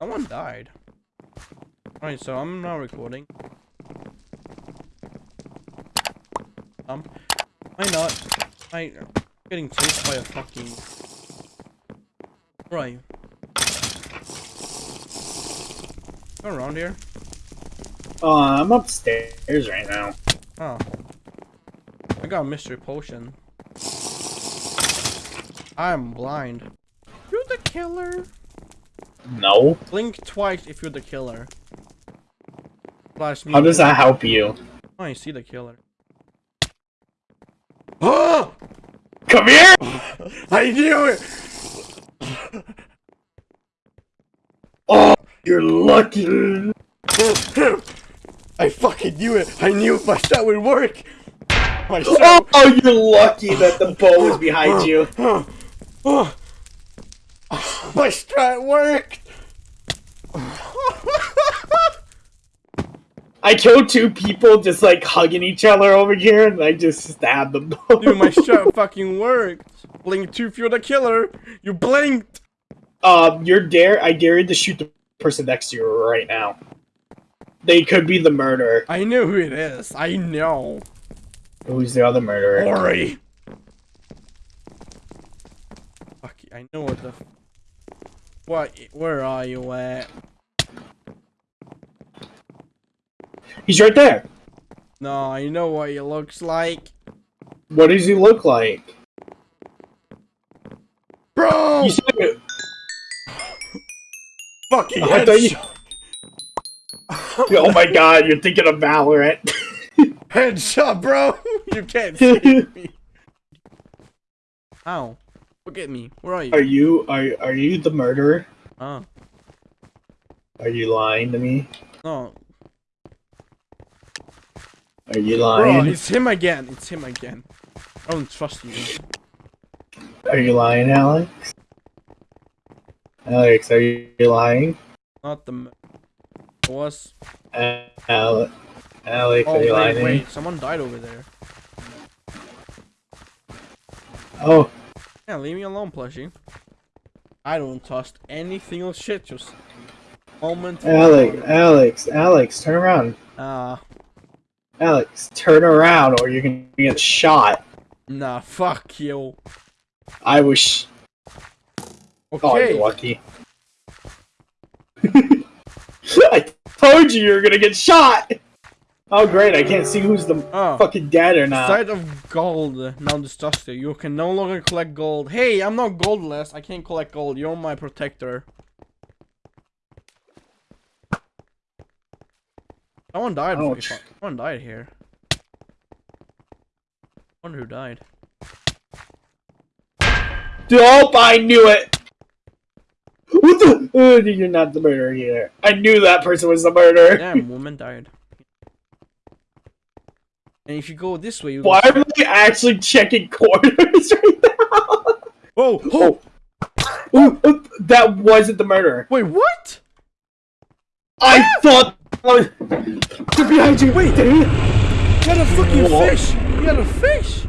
Someone died. Alright, so I'm not recording. Um, why not? I'm getting chased by a fucking. Where are you? Go around here. Oh, I'm upstairs right now. Oh. I got a mystery potion. I'm blind. You're the killer. No. Blink twice if you're the killer. Flash me. How does that help you? Oh, I see the killer. Oh! Come here! I knew it! Oh, you're lucky. I fucking knew it! I knew my shot would work! My oh, shot. Oh, you're lucky that the bow is behind you. My strat worked! I killed two people just like hugging each other over here, and I just stabbed them. Dude, my shot fucking worked! Blink 2 if you're the killer! You blinked! um, you're dare. I dare you to shoot the person next to you right now. They could be the murderer. I know who it is. I know. Who's the other murderer? Ori! Fuck, I know what the... What? Where are you at? He's right there. No, you know what he looks like. What does he look like? Bro! You said it. fucking I thought you- Oh my god, you're thinking of Valorant. Headshot, bro! You can't see me. Ow. Look at me. Where are you? are you are are you the murderer? Oh. Are you lying to me? No. Are you lying? Bro, lying? it's him again. It's him again. I don't trust you. Are you lying, Alex? Alex, are you lying? Not the... It was... Uh, Ale- Alex, Oh, are you lying wait, to wait. Someone died over there. Oh, Yeah, leave me alone, plushie. I don't trust anything else shit, just... Moment. Alex, Alex, Alex, turn around. Ah, Alex, turn around or you're gonna get shot. nah, fuck you. I wish. Oh, Okay. you're lucky. I told you you were gonna get shot! Oh, great, I can't see who's the Oh. fucking dead or not. Side of gold now destructed. You can no longer collect gold. Hey, I'm not goldless. I can't collect gold. You're my protector. Someone died. Ouch. Someone died here. Wonder who died. Dope, I knew it! What the? Oh, you're not the murderer here. I knew that person was the murderer. Damn, woman died. And if you go this way, you Why am I actually checking corners right now? Whoa! Oh, Ooh, ooh, that wasn't the murderer. Wait, what? I ah! thought. They're behind you. Wait. Damn. You had a fucking What? fish! You had a fish!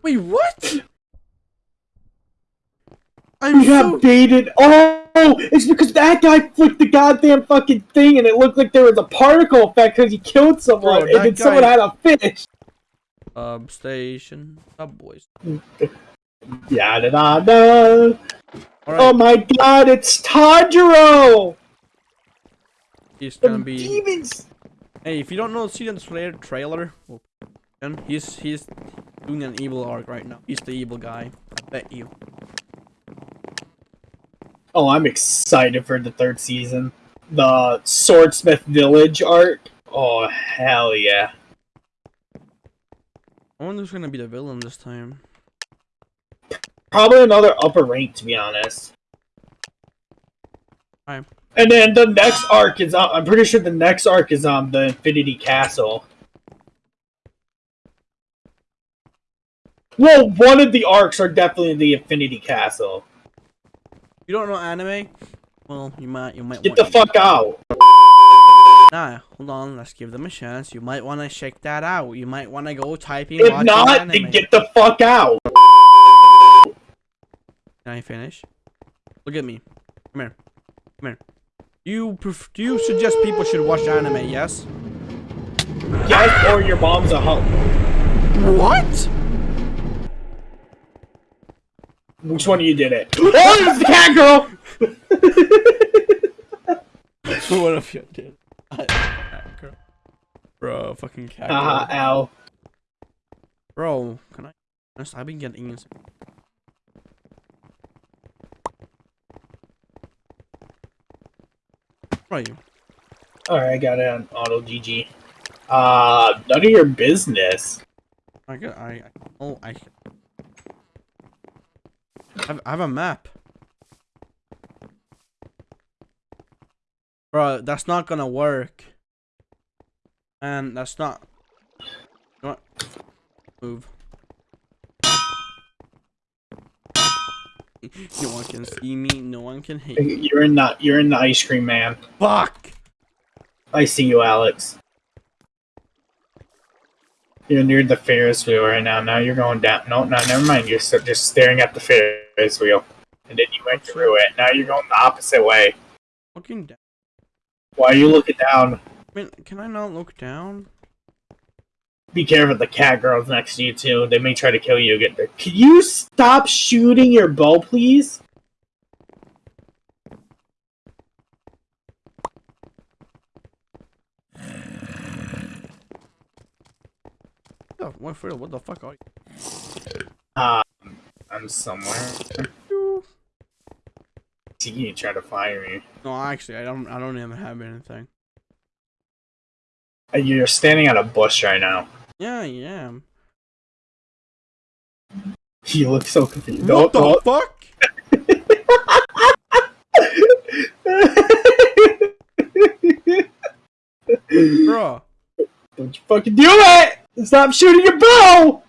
Wait, what? I'm We so... got baited. Oh, it's because that guy flicked the goddamn fucking thing, and it looked like there was a particle effect because he killed someone, Bro, and then someone had a fish. Um, Substation. Subboys. Yeah, da da da. Alright, Oh my god, it's Tanjiro! he's gonna be... demons! Hey, if you don't know, see the trailer, trailer, he's he's doing an evil arc right now. He's the evil guy. I bet you. Oh, I'm excited for the third season. The Swordsmith Village arc. Oh, hell yeah. I wonder who's gonna be the villain this time. Probably another upper rank, to be honest. Alright. And then the next arc is on. I'm pretty sure the next arc is on the Infinity Castle. Well, one of the arcs are definitely the Infinity Castle. You don't know anime? Well, you might you might Get want the fuck out. Nah, hold on, let's give them a chance. You might want to check that out. You might want to go typing If not, anime. then get the fuck out. Can I finish? Look at me. Come here. You pref- do you suggest people should watch anime? Yes. Yes, or your mom's a hoe. What? Which one of you did it? Oh, it's the cat girl! what if you did? Cat girl. Bro, fucking cat girl. Haha, ow. Bro, can I? Honest, I've been getting ins- Where are you? Alright, I got it on auto GG. Uh, none of your business. I got. I. I oh, I. I have, I have a map. Bro, that's not gonna work. And that's not. What? Move. No one can see me. No one can hit me. You're in the you're in the ice cream man. Fuck! I see you, Alex. You're near the Ferris wheel right now. Now you're going down. No, no, never mind. You're just staring at the Ferris wheel, and then you went through it. Now you're going the opposite way. Looking down. Why are you looking down? I mean, can I not look down? Be careful, the cat girl's next to you too. They may try to kill you again. Can you stop shooting your bow, please? Oh, what, the fuck are you? Um, I'm somewhere. You try to fire me. No, actually, I don't. I don't even have anything. Uh, You're standing at a bush right now. Yeah, I am. You look so confused. What the Don't- fuck? Bro. Don't you fucking do it! Stop shooting your bow!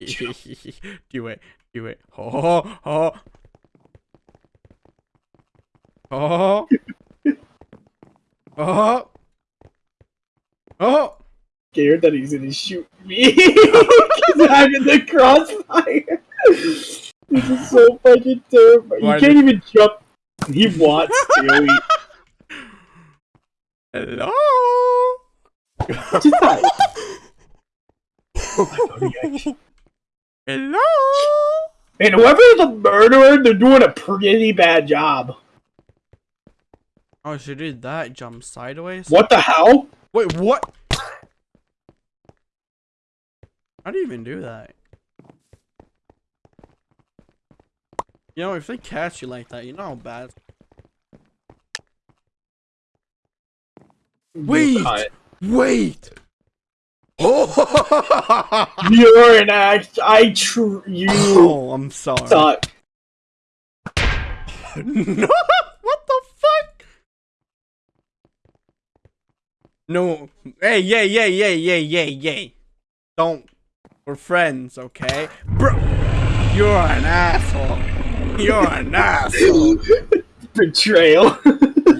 do it. Do it. Oh, oh. Oh. Oh. Oh. Scared that he's gonna shoot me because I'm in the crossfire. This is so fucking terrifying. Why You can't even jump. He wants to. He, Hello. just that. Hello. And whoever's the murderer, they're doing a pretty bad job. Oh, she did that. Jump sideways. What the hell? Wait, what? How do you even do that? You know, if they catch you like that, you know how bad. Wait! Wait! Oh! You're an act. I tr- you oh, I'm sorry. suck. no! What the fuck? No. Hey, yay, yay, yay, yay, yay, yay. Don't. We're friends, okay? Bro! You're an asshole. You're an asshole. Betrayal.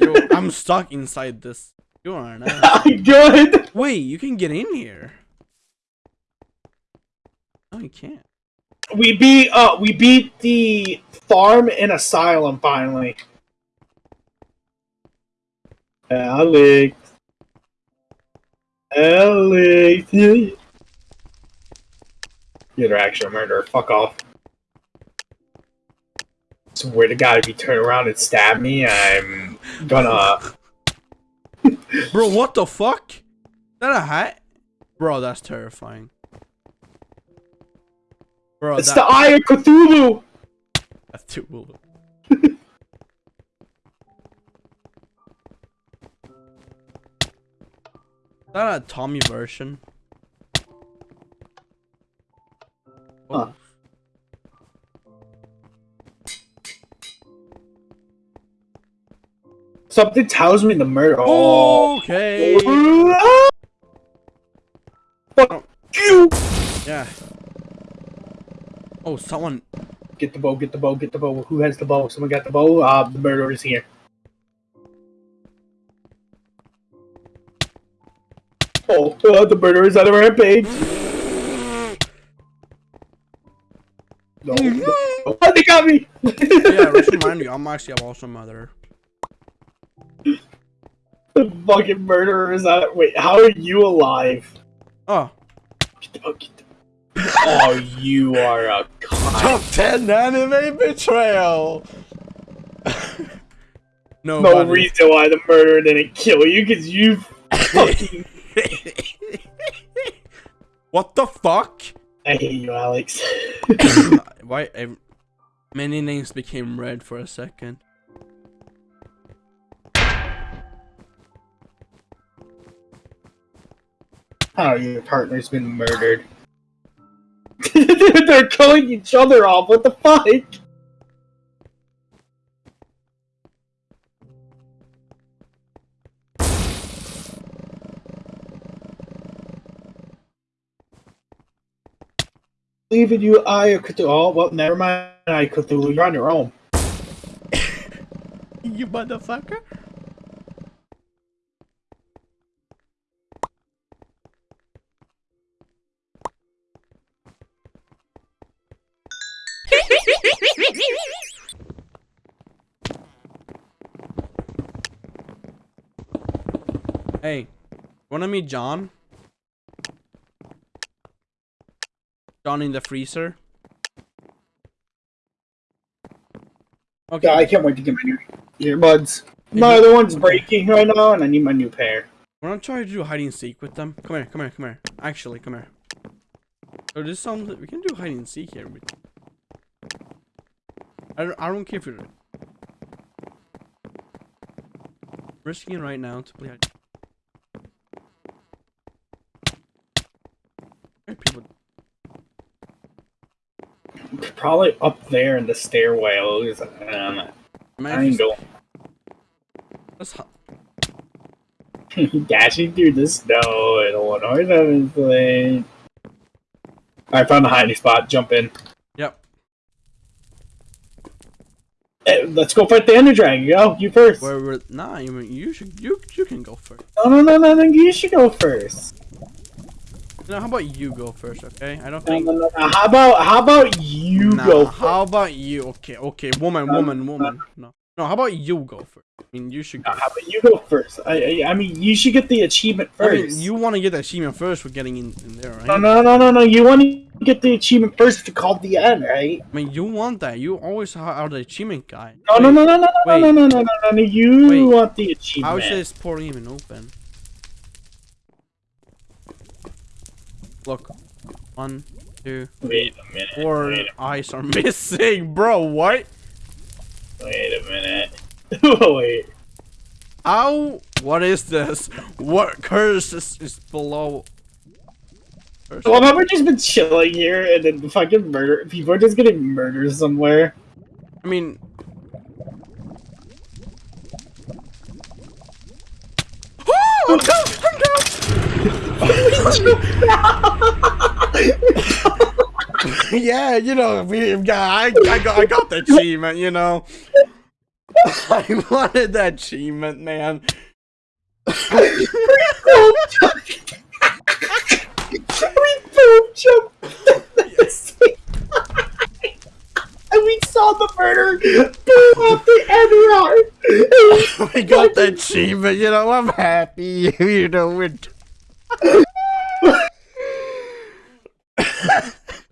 Yo, I'm stuck inside this. You're an asshole. I'm good. Wait, you can get in here. No, you can't. We beat. Uh, we beat the farm and asylum finally. Alex. Alex. You're actually a murderer. Fuck off. Swear to God, if you turn around and stab me, I'm gonna. Bro, what the fuck? Is that a hat? Bro, that's terrifying. Bro, It's that, the Eye of Cthulhu! that's too cool. Is that a Tommy version? Huh. Oh. Something tells me the murder. Oh. Okay. Fuck you! Yeah. Oh, someone. Get the bow, get the bow, get the bow. Who has the bow? Someone got the bow? Uh, the murderer is here. Oh, uh, the murderer is on a rampage. No, no. Oh, they got me! yeah, just remind you, I'm actually I'm also a mother. The fucking murderer is out. Wait, how are you alive? Oh, Get the- oh, get the- oh, you are a cunt. top ten anime betrayal. no, No reason why the murderer didn't kill you, because you fucking. what the fuck? I hate you, Alex. Why? ev- Many names became red for a second. How your partner's been murdered. They're killing each other off. What the fuck? Leaving you, I could. Oh well, never mind. I could. You're on your own. You motherfucker. Hey, wanna meet John? John in the freezer? Okay, Yeah, I can't wait to get my new earbuds. My other one's breaking right now, and I need my new pair. We're not trying to do hide and seek with them. Come here, come here, come here. Actually, come here. So this sounds we can do hide and seek here. I don't, I don't care if you're risking it right now to play. hide- people, Probably up there in the stairwells. Um, I ain't going. let's hi- Dashing through the snow in Illinois Seventh Lane. I found a hiding spot. Jump in. Yep. Eh, let's go fight the Ender Dragon. Go, you first. Where we're nah, you mean you should you you can go first. No, no, no, no, no. You should go first. No, how about you go first, okay? I don't think. no, no, no. How about how about you Nah, go? First? how about you? Okay, okay, woman, Um, woman, woman. No, no. How about you go first? I mean, you should go. How about you go first? I, I, I mean, you should get the achievement I first. mean, you want to get the achievement first for getting in, in there, right? No, no, no, no, no. You want to get the achievement first to call the end, right? I mean, you want that. You always are the achievement guy. No, no, Wait, no, no, no, no, wait. no, no, no, no, no, no. You Wait. want the How achievement. is this port even open? Look, one, two, Wait a minute. four eyes are missing, bro. What? wait a minute. wait. How? What is this? What curse is, is below? Curse? Well, have we just been chilling here and then fucking murder? People are just getting murdered somewhere. I mean, yeah, you know, we got, I, I got, I got the achievement, you know. I wanted that achievement, man. we both jumped at the same. And we saw the murder boom off the end we got the achievement, you know. I'm happy, you know. We're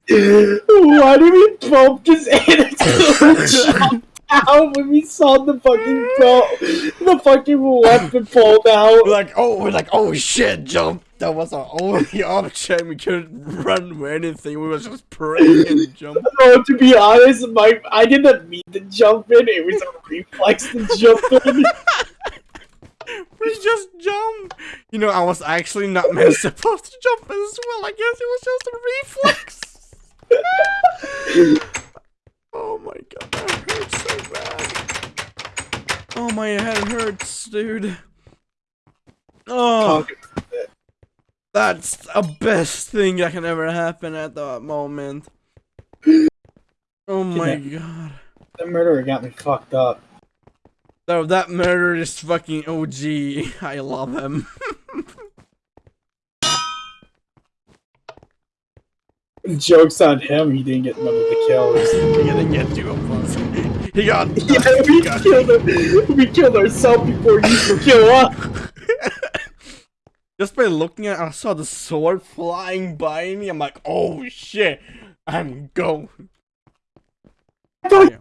Why did we just instantly jump out when we saw the fucking go the fucking weapon pulled out? We're like, oh, we're like, oh shit, jump. That was our only option. We couldn't run with anything. We was just praying and jump. Oh, to be honest, my I didn't mean to jump in. It was a reflex to jump in. We just jump. You know, I was actually not meant supposed to jump as well. I guess it was just a reflex. oh my god, that hurts so bad. Oh my head hurts, dude. Oh, that's the best thing that can ever happen at that moment. Oh my god. The murderer got me fucked up. So that murder is fucking OG. I love him. Joke's on him. He didn't get none of the kills. He didn't get two of us. He got. Yeah, we got- killed him. We killed ourselves before you could kill us. Just by looking at it, I saw the sword flying by me. I'm like, oh shit, I'm going. I thought,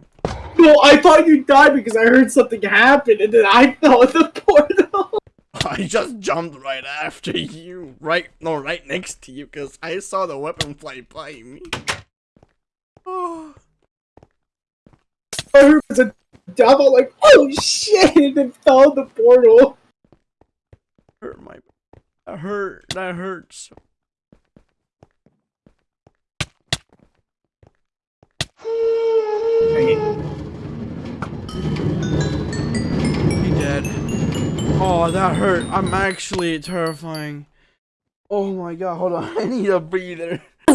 no, I thought you died because I heard something happen, and then I fell in the portal. I just jumped right after you, right? No, right next to you, because I saw the weapon fly by me. Oh, I heard it was a death. I'm like, oh shit, and then fell in the portal. hurt my, that hurt, that hurts. He Oh, that hurt. I'm actually terrifying. Oh my god, hold on. I need a breather.